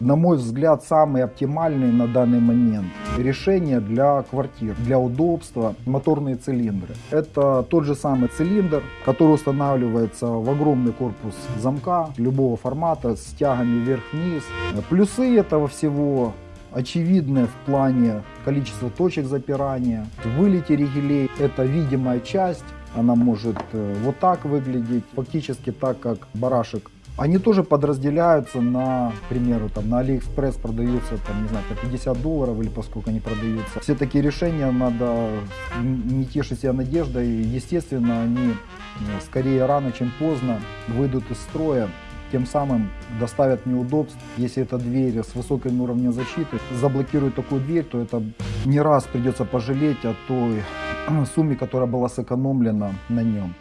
на мой взгляд, самые оптимальные на данный момент решения для квартир, для удобства, моторные цилиндры. Это тот же самый цилиндр, который устанавливается в огромный корпус замка любого формата с тягами вверх-вниз. Плюсы этого всего очевидное в плане количества точек запирания. Вылете ригелей это видимая часть, она может э, вот так выглядеть, фактически так, как барашек. Они тоже подразделяются на, к примеру, там на Алиэкспресс продаются, там, не знаю, по 50 долларов или по сколько они продаются. Все такие решения надо не тешить себя надеждой. Естественно, они скорее рано, чем поздно выйдут из строя тем самым доставят неудобств. Если эта дверь с высоким уровнем защиты заблокирует такую дверь, то это не раз придется пожалеть о той сумме, которая была сэкономлена на нем.